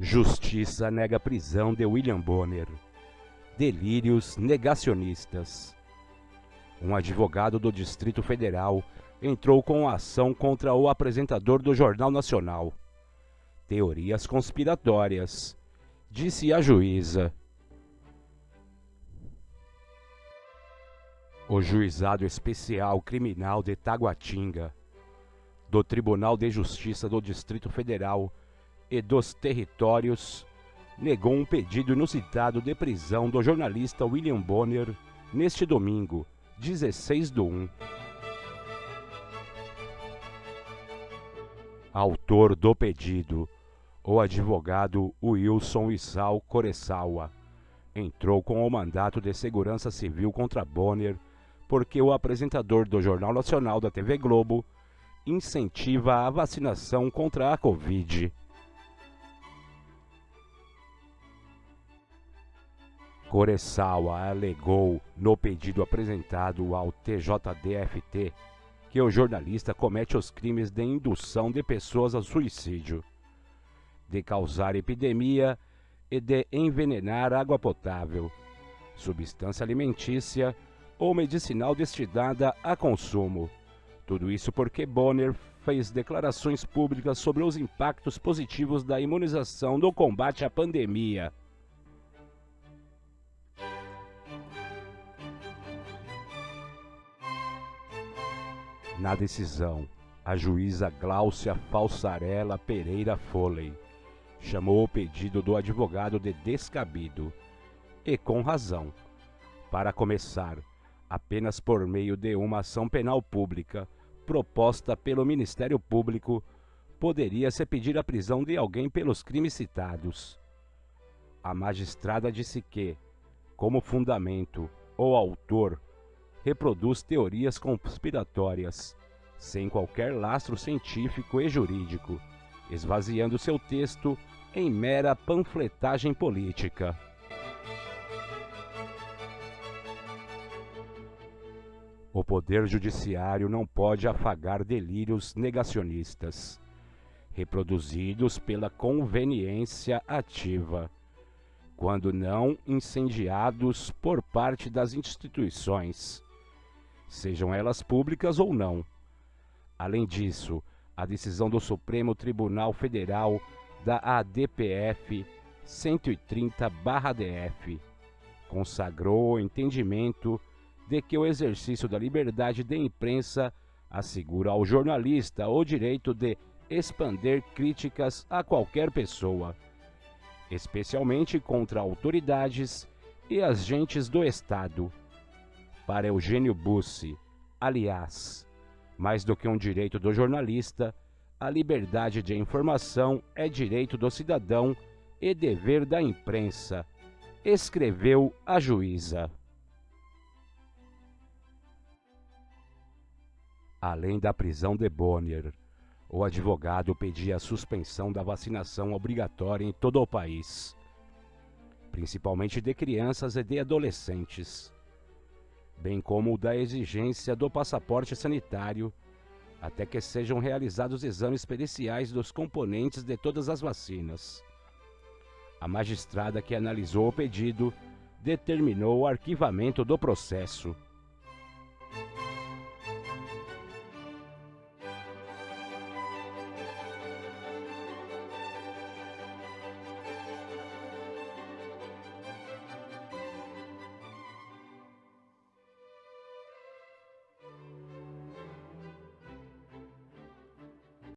Justiça nega prisão de William Bonner. Delírios negacionistas. Um advogado do Distrito Federal entrou com ação contra o apresentador do Jornal Nacional. Teorias conspiratórias, disse a juíza. O Juizado Especial Criminal de Taguatinga, do Tribunal de Justiça do Distrito Federal, e dos Territórios negou um pedido inusitado de prisão do jornalista William Bonner neste domingo, 16 do 1. Autor do pedido, o advogado Wilson Isal Coressawa, entrou com o mandato de segurança civil contra Bonner porque o apresentador do Jornal Nacional da TV Globo incentiva a vacinação contra a Covid. Coressawa alegou no pedido apresentado ao TJDFT que o jornalista comete os crimes de indução de pessoas ao suicídio, de causar epidemia e de envenenar água potável, substância alimentícia ou medicinal destinada a consumo. Tudo isso porque Bonner fez declarações públicas sobre os impactos positivos da imunização no combate à pandemia. Na decisão, a juíza Gláucia Falsarella Pereira Foley chamou o pedido do advogado de descabido, e com razão. Para começar, apenas por meio de uma ação penal pública proposta pelo Ministério Público, poderia-se pedir a prisão de alguém pelos crimes citados. A magistrada disse que, como fundamento, o autor reproduz teorias conspiratórias, sem qualquer lastro científico e jurídico, esvaziando seu texto em mera panfletagem política. O Poder Judiciário não pode afagar delírios negacionistas, reproduzidos pela conveniência ativa quando não incendiados por parte das instituições sejam elas públicas ou não. Além disso, a decisão do Supremo Tribunal Federal da ADPF 130-DF consagrou o entendimento de que o exercício da liberdade de imprensa assegura ao jornalista o direito de expander críticas a qualquer pessoa, especialmente contra autoridades e agentes do Estado para Eugênio Bussi, aliás, mais do que um direito do jornalista, a liberdade de informação é direito do cidadão e dever da imprensa, escreveu a juíza. Além da prisão de Bonner, o advogado pedia a suspensão da vacinação obrigatória em todo o país, principalmente de crianças e de adolescentes bem como o da exigência do passaporte sanitário, até que sejam realizados exames periciais dos componentes de todas as vacinas. A magistrada que analisou o pedido determinou o arquivamento do processo.